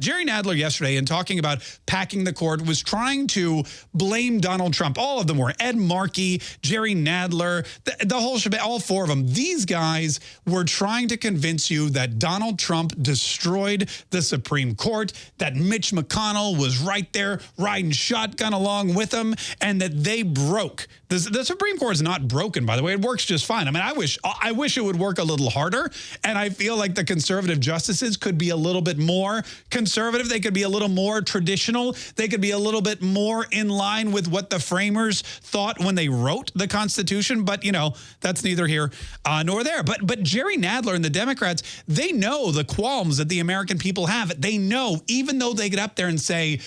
Jerry Nadler yesterday in talking about packing the court was trying to blame Donald Trump. All of them were Ed Markey, Jerry Nadler, the, the whole shebang, all four of them. These guys were trying to convince you that Donald Trump destroyed the Supreme Court, that Mitch McConnell was right there riding shotgun along with them, and that they broke. The, the Supreme Court is not broken, by the way. It works just fine. I mean, I wish I wish it would work a little harder, and I feel like the conservative justices could be a little bit more conservative conservative. They could be a little more traditional. They could be a little bit more in line with what the framers thought when they wrote the Constitution. But, you know, that's neither here uh, nor there. But, but Jerry Nadler and the Democrats, they know the qualms that the American people have. They know, even though they get up there and say,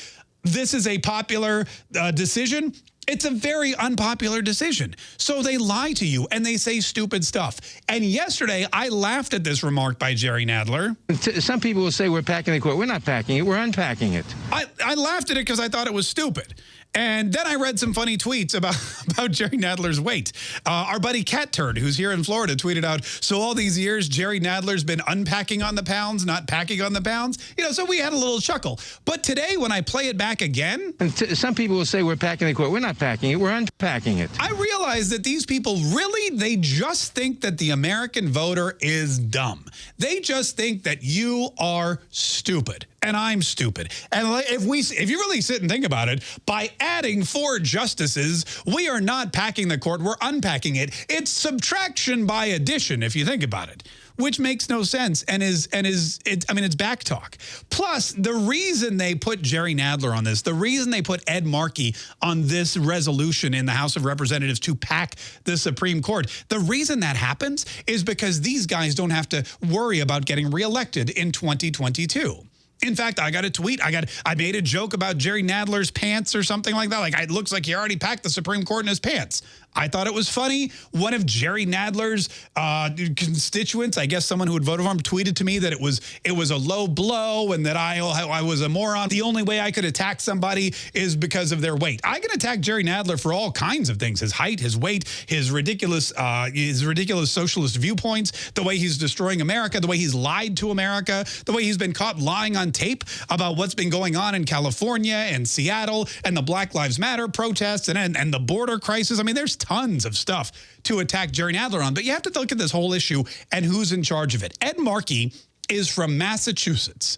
this is a popular uh, decision, it's a very unpopular decision. So they lie to you and they say stupid stuff. And yesterday, I laughed at this remark by Jerry Nadler. Some people will say we're packing the court. We're not packing it. We're unpacking it. I, I laughed at it because I thought it was stupid. And then I read some funny tweets about, about Jerry Nadler's weight. Uh, our buddy Cat Turd, who's here in Florida, tweeted out, so all these years, Jerry Nadler's been unpacking on the pounds, not packing on the pounds. You know, so we had a little chuckle. But today, when I play it back again... And some people will say we're packing the court. We're not packing it. We're unpacking it. I realize that these people really, they just think that the American voter is dumb. They just think that you are stupid and I'm stupid. And if we, if you really sit and think about it, by adding four justices, we are not packing the court, we're unpacking it. It's subtraction by addition, if you think about it which makes no sense and is and is it, I mean it's back talk. Plus the reason they put Jerry Nadler on this, the reason they put Ed Markey on this resolution in the House of Representatives to pack the Supreme Court, the reason that happens is because these guys don't have to worry about getting reelected in 2022. In fact, I got a tweet. I got I made a joke about Jerry Nadler's pants or something like that. Like it looks like he already packed the Supreme Court in his pants. I thought it was funny. One of Jerry Nadler's uh, constituents, I guess someone who had voted for him, tweeted to me that it was it was a low blow and that I I was a moron. The only way I could attack somebody is because of their weight. I can attack Jerry Nadler for all kinds of things: his height, his weight, his ridiculous uh, his ridiculous socialist viewpoints, the way he's destroying America, the way he's lied to America, the way he's been caught lying on tape about what's been going on in California and Seattle and the Black Lives Matter protests and and, and the border crisis. I mean, there's tons of stuff to attack Jerry Nadler on. But you have to look at this whole issue and who's in charge of it. Ed Markey is from Massachusetts.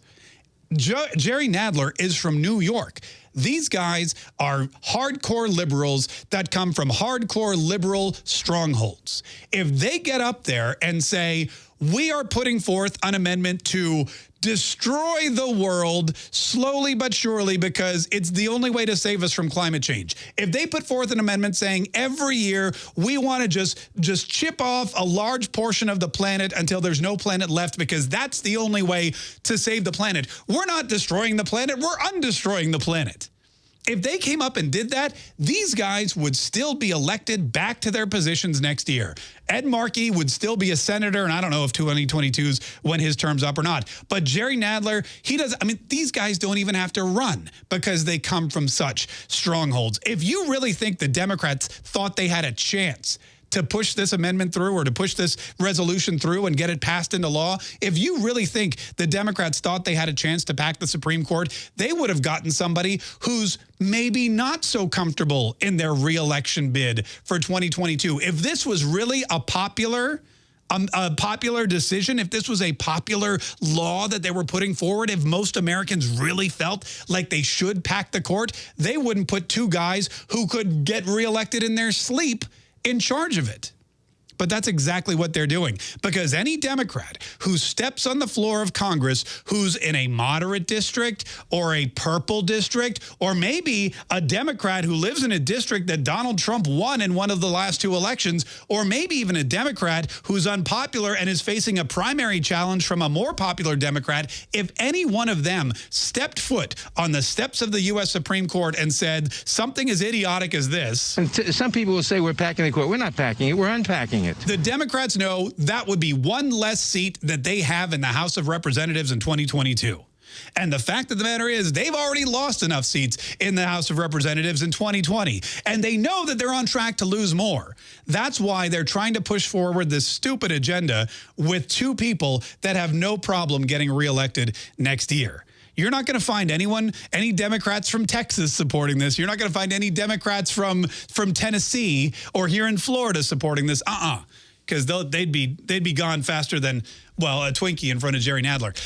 Jo Jerry Nadler is from New York. These guys are hardcore liberals that come from hardcore liberal strongholds. If they get up there and say, we are putting forth an amendment to destroy the world slowly but surely because it's the only way to save us from climate change. If they put forth an amendment saying every year we want to just just chip off a large portion of the planet until there's no planet left because that's the only way to save the planet. We're not destroying the planet, we're undestroying the planet if they came up and did that, these guys would still be elected back to their positions next year. Ed Markey would still be a senator, and I don't know if 2022's when his term's up or not. But Jerry Nadler, he does, I mean, these guys don't even have to run because they come from such strongholds. If you really think the Democrats thought they had a chance to push this amendment through or to push this resolution through and get it passed into law, if you really think the Democrats thought they had a chance to pack the Supreme Court, they would have gotten somebody who's maybe not so comfortable in their reelection bid for 2022. If this was really a popular um, a popular decision, if this was a popular law that they were putting forward, if most Americans really felt like they should pack the court, they wouldn't put two guys who could get reelected in their sleep in charge of it. But that's exactly what they're doing. Because any Democrat who steps on the floor of Congress who's in a moderate district or a purple district or maybe a Democrat who lives in a district that Donald Trump won in one of the last two elections or maybe even a Democrat who's unpopular and is facing a primary challenge from a more popular Democrat, if any one of them stepped foot on the steps of the U.S. Supreme Court and said something as idiotic as this. And some people will say we're packing the court. We're not packing it. We're unpacking it. The Democrats know that would be one less seat that they have in the House of Representatives in 2022. And the fact of the matter is they've already lost enough seats in the House of Representatives in 2020. And they know that they're on track to lose more. That's why they're trying to push forward this stupid agenda with two people that have no problem getting reelected next year. You're not going to find anyone, any Democrats from Texas supporting this. You're not going to find any Democrats from from Tennessee or here in Florida supporting this. Uh-uh. Because they'd be they'd be gone faster than well a Twinkie in front of Jerry Nadler.